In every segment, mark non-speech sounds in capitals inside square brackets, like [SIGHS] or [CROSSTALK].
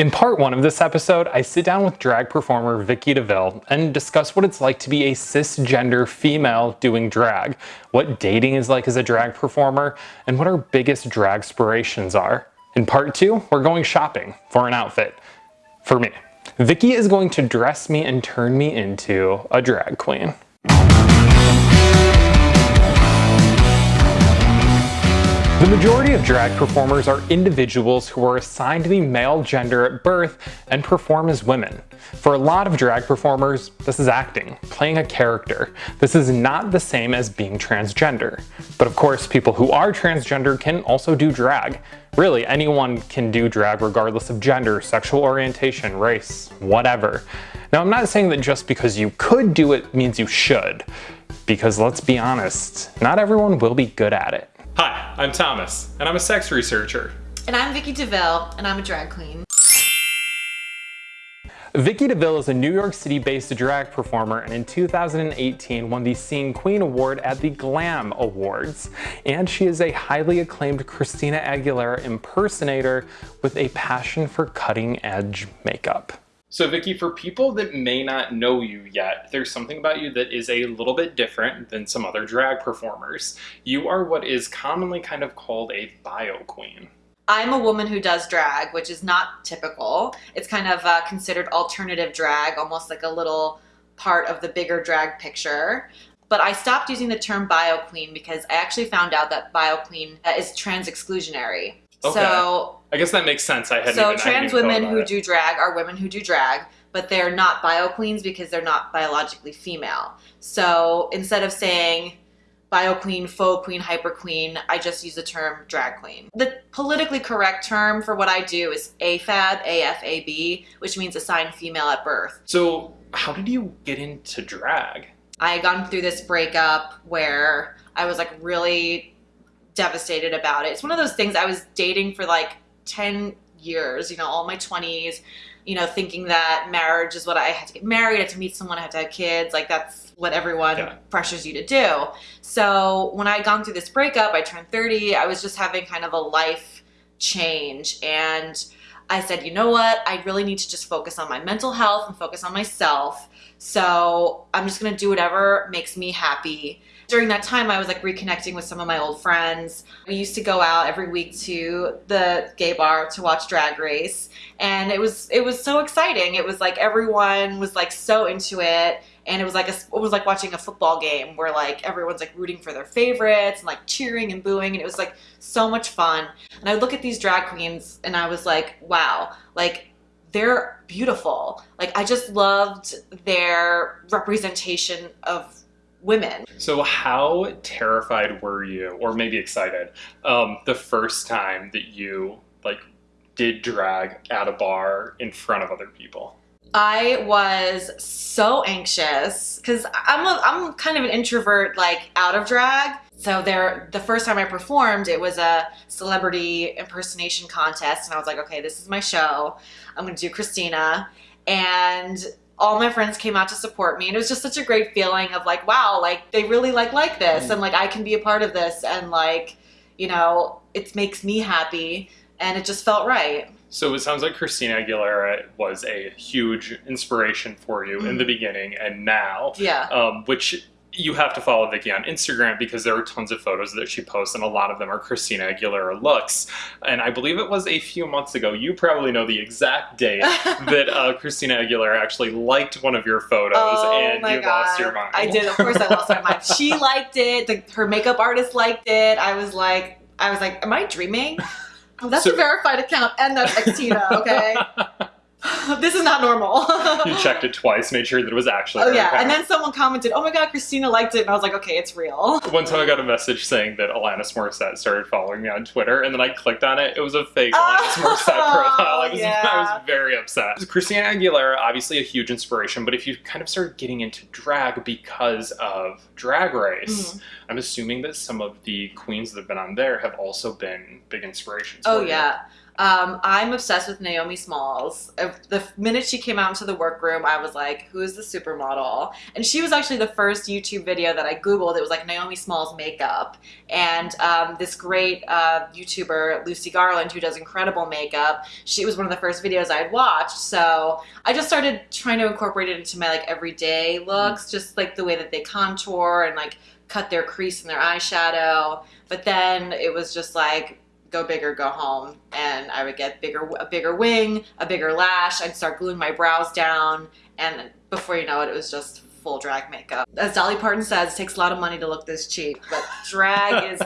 In part one of this episode, I sit down with drag performer Vicki DeVille and discuss what it's like to be a cisgender female doing drag, what dating is like as a drag performer, and what our biggest drag aspirations are. In part two, we're going shopping for an outfit. For me. Vicki is going to dress me and turn me into a drag queen. Majority of drag performers are individuals who are assigned the male gender at birth and perform as women. For a lot of drag performers, this is acting, playing a character. This is not the same as being transgender. But of course, people who are transgender can also do drag. Really, anyone can do drag regardless of gender, sexual orientation, race, whatever. Now, I'm not saying that just because you could do it means you should. Because let's be honest, not everyone will be good at it. Hi, I'm Thomas, and I'm a sex researcher. And I'm Vicki DeVille, and I'm a drag queen. Vicki DeVille is a New York City-based drag performer and in 2018 won the Scene Queen Award at the GLAM Awards. And she is a highly acclaimed Christina Aguilera impersonator with a passion for cutting-edge makeup. So Vicky, for people that may not know you yet, there's something about you that is a little bit different than some other drag performers. You are what is commonly kind of called a bio queen. I'm a woman who does drag, which is not typical. It's kind of uh, considered alternative drag, almost like a little part of the bigger drag picture. But I stopped using the term bio queen because I actually found out that bio queen uh, is trans exclusionary. Okay. So I guess that makes sense. I had so even, trans women who it. do drag are women who do drag, but they're not bio queens because they're not biologically female. So instead of saying bio queen, faux queen, hyper queen, I just use the term drag queen. The politically correct term for what I do is AFAB, AFAB, which means assigned female at birth. So how did you get into drag? I had gone through this breakup where I was like really devastated about it. It's one of those things I was dating for like 10 years, you know, all my 20s, you know, thinking that marriage is what I had to get married, I had to meet someone, I had to have kids. Like that's what everyone yeah. pressures you to do. So when I had gone through this breakup, I turned 30, I was just having kind of a life change. And I said, you know what? I really need to just focus on my mental health and focus on myself. So I'm just going to do whatever makes me happy during that time, I was like reconnecting with some of my old friends. We used to go out every week to the gay bar to watch Drag Race, and it was it was so exciting. It was like everyone was like so into it, and it was like a, it was like watching a football game where like everyone's like rooting for their favorites and like cheering and booing, and it was like so much fun. And I would look at these drag queens, and I was like, wow, like they're beautiful. Like I just loved their representation of women. So how terrified were you, or maybe excited, um, the first time that you like did drag at a bar in front of other people? I was so anxious because I'm I'm kind of an introvert, like out of drag. So there, the first time I performed, it was a celebrity impersonation contest, and I was like, okay, this is my show. I'm gonna do Christina, and all my friends came out to support me and it was just such a great feeling of like wow like they really like like this and like I can be a part of this and like you know it makes me happy and it just felt right. So it sounds like Christina Aguilera was a huge inspiration for you mm. in the mm. beginning and now, yeah, um, which you have to follow Vicki on Instagram because there are tons of photos that she posts and a lot of them are Christina Aguilera looks. And I believe it was a few months ago, you probably know the exact date [LAUGHS] that uh, Christina Aguilera actually liked one of your photos oh and you God. lost your mind. I did, of course I lost my mind. [LAUGHS] She liked it, the, her makeup artist liked it. I was like, I was like, am I dreaming? That's so, a verified account and that's Xtina, okay? [LAUGHS] [LAUGHS] this is not normal. [LAUGHS] you checked it twice, made sure that it was actually. Oh yeah, and then someone commented, "Oh my god, Christina liked it," and I was like, "Okay, it's real." [LAUGHS] One time I got a message saying that Alanis Morissette started following me on Twitter, and then I clicked on it. It was a fake Alanis Morissette profile. I was, yeah. I was very upset. Christina Aguilera, obviously a huge inspiration, but if you kind of started getting into drag because of Drag Race, mm. I'm assuming that some of the queens that have been on there have also been big inspirations. Oh yeah. Um, I'm obsessed with Naomi Smalls. The minute she came out into the workroom, I was like, "Who is the supermodel?" And she was actually the first YouTube video that I googled. It was like Naomi Smalls makeup, and um, this great uh, YouTuber Lucy Garland, who does incredible makeup, she was one of the first videos I had watched. So I just started trying to incorporate it into my like everyday looks, mm. just like the way that they contour and like cut their crease in their eyeshadow. But then it was just like go big or go home and I would get bigger a bigger wing, a bigger lash, I'd start gluing my brows down and before you know it it was just full drag makeup. As Dolly Parton says, it takes a lot of money to look this cheap, but [LAUGHS] drag [LAUGHS] is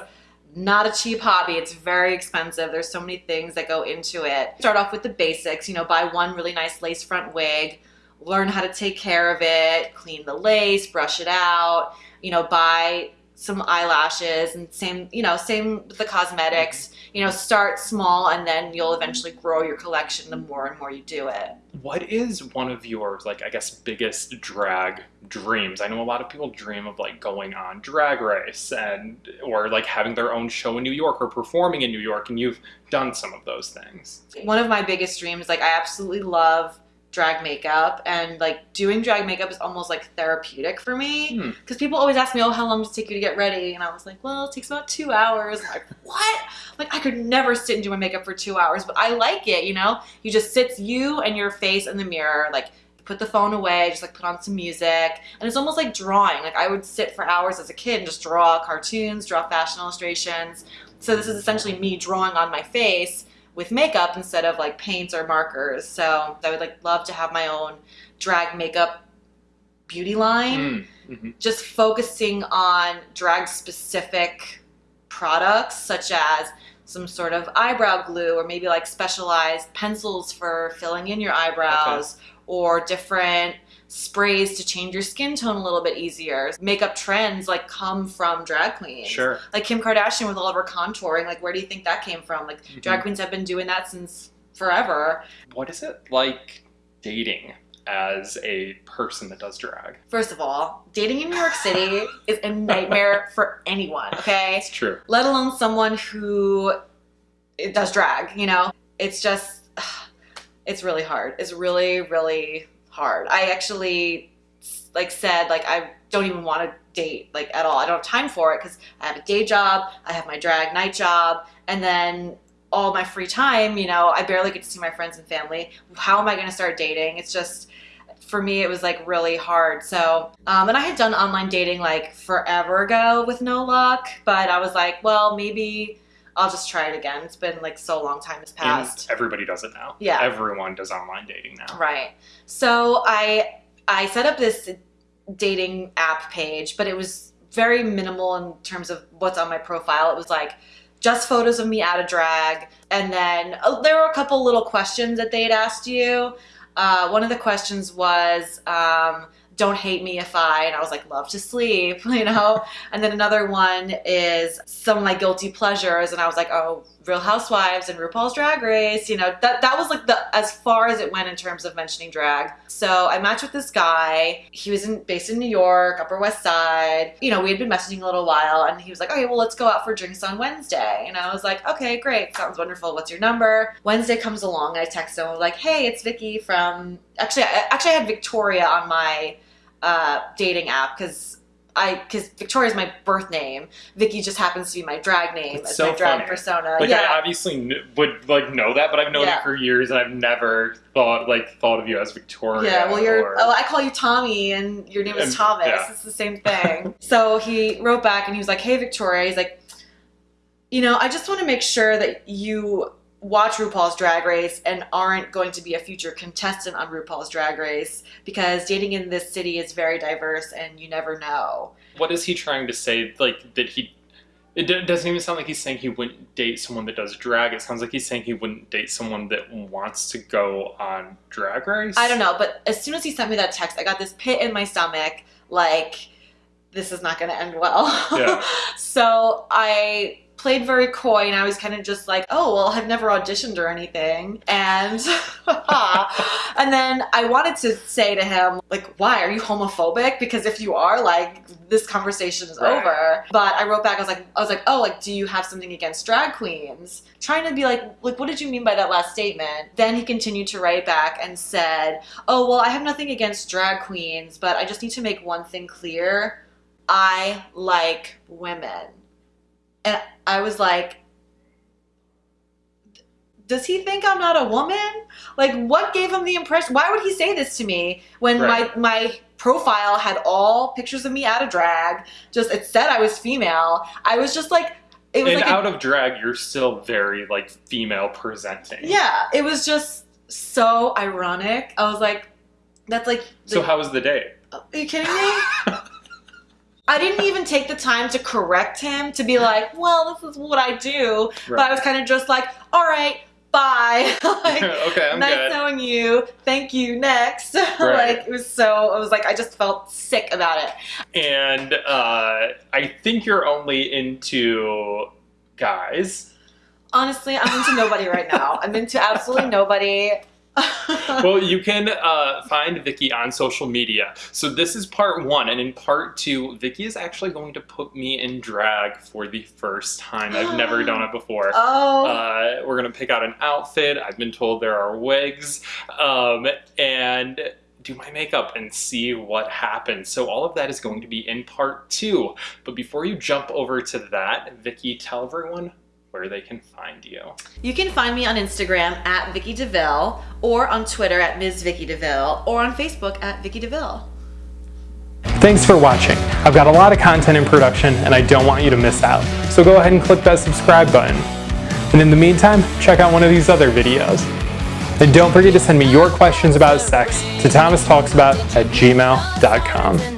not a cheap hobby. It's very expensive. There's so many things that go into it. Start off with the basics, you know, buy one really nice lace front wig, learn how to take care of it, clean the lace, brush it out, you know, buy some eyelashes and same, you know, same with the cosmetics. You know, start small and then you'll eventually grow your collection the more and more you do it. What is one of your like I guess biggest drag dreams? I know a lot of people dream of like going on drag race and or like having their own show in New York or performing in New York and you've done some of those things. One of my biggest dreams like I absolutely love drag makeup and like doing drag makeup is almost like therapeutic for me. Because hmm. people always ask me oh how long does it take you to get ready? And i was like well it takes about two hours. I'm like [LAUGHS] what? Like i could never sit and do my makeup for two hours but i like it you know? You just sit you and your face in the mirror like put the phone away just like put on some music. And it's almost like drawing. Like i would sit for hours as a kid and just draw cartoons draw fashion illustrations. So this is essentially me drawing on my face with makeup instead of like paints or markers. So I would like love to have my own drag makeup beauty line, mm, mm-hmm. just focusing on drag specific products such as some sort of eyebrow glue or maybe like specialized pencils for filling in your eyebrows okay. or different sprays to change your skin tone a little bit easier. Makeup trends like come from drag queens. Sure. Like Kim Kardashian with all of her contouring, like where do you think that came from? Like mm-hmm. drag queens have been doing that since forever. What is it like dating as a person that does drag? First of all, dating in New York City [LAUGHS] is a nightmare for anyone, okay? It's true. Let alone someone who does drag, you know? It's just [SIGHS] it's really hard. It's really really hard. I actually like said like I don't even want to date like at all. I don't have time for it because I have a day job, I have my drag night job, and then all my free time, you know, I barely get to see my friends and family. How am I going to start dating? It's just for me it was like really hard so um, and i had done online dating like forever ago with no luck but i was like well maybe I'll just try it again. It's been like so long time has passed. And everybody does it now. Yeah. Everyone does online dating now. Right. So I I set up this dating app page, but it was very minimal in terms of what's on my profile. It was like just photos of me out of drag. And then uh, there were a couple little questions that they'd asked you. Uh, one of the questions was, um, don't hate me if I, and I was like, love to sleep, [LAUGHS] you know? And then another one is some of my guilty pleasures, and I was like, oh, Real Housewives and RuPaul's Drag Race, you know, that, that was like the, as far as it went in terms of mentioning drag. So I matched with this guy. He was in, based in New York, Upper West Side. You know, we had been messaging a little while and he was like, okay, well, let's go out for drinks on Wednesday. And I was like, okay, great. Sounds wonderful. What's your number? Wednesday comes along. I text him. Like, hey, it's Vicky from, actually, I, actually I had Victoria on my uh, dating app because I because Victoria's my birth name. Vicky just happens to be my drag name. It's, so my drag funny. persona. Like yeah. I obviously would like know that, but I've known yeah. you for years, and I've never thought like thought of you as Victoria. Yeah, well, you're. Or... Oh, I call you Tommy, and your name is Thomas. Yeah. It's the same thing. [LAUGHS] so he wrote back, and he was like, "Hey, Victoria." He's like, "You know, I just want to make sure that you." Watch RuPaul's Drag Race and aren't going to be a future contestant on RuPaul's Drag Race because dating in this city is very diverse and you never know. What is he trying to say? Like, that he. It doesn't even sound like he's saying he wouldn't date someone that does drag. It sounds like he's saying he wouldn't date someone that wants to go on Drag Race. I don't know, but as soon as he sent me that text, I got this pit in my stomach. Like, this is not going to end well. Yeah. [LAUGHS] so I played very coy and I was kind of just like, oh, well, I've never auditioned or anything. And, [LAUGHS] And then I wanted to say to him, like, why? Are you homophobic? Because if you are, like, this conversation is right. over. But I wrote back, I was like, I was like, oh, like, do you have something against drag queens? Trying to be like, like, what did you mean by that last statement? Then he continued to write back and said, oh, well, I have nothing against drag queens, but I just need to make one thing clear. I like women. And I was like, does he think I'm not a woman? Like, what gave him the impression? Why would he say this to me when right. my my profile had all pictures of me out of drag? Just it said I was female. I was just like, it was and like out a, of drag, you're still very like female presenting. Yeah, it was just so ironic. I was like, that's like. The, so how was the day? Are you kidding me? [LAUGHS] I didn't even take the time to correct him to be like, well, this is what I do. Right. But I was kind of just like, all right, bye. [LAUGHS] like, [LAUGHS] okay, I'm nice good. knowing you. Thank you. Next. [LAUGHS] Right. like it was so. I was like, I just felt sick about it. And uh, I think you're only into guys. Honestly, I'm into nobody right now. I'm into absolutely nobody. [LAUGHS] well, you can uh, find Vicky on social media. So this is part one, and in part two, Vicky is actually going to put me in drag for the first time. I've never done it before. [GASPS] Oh. Uh, we're gonna pick out an outfit. I've been told there are wigs, um, and do my makeup and see what happens. So all of that is going to be in part two. But before you jump over to that, Vicky, tell everyone where they can find you. You can find me on Instagram at Vicky DeVille or on Twitter at Ms. Vicky DeVille or on Facebook at Vicky DeVille. Thanks for watching. I've got a lot of content in production and I don't want you to miss out. So go ahead and click that subscribe button. And in the meantime, check out one of these other videos. And don't forget to send me your questions about sex to thomastalksabout at gmail.com.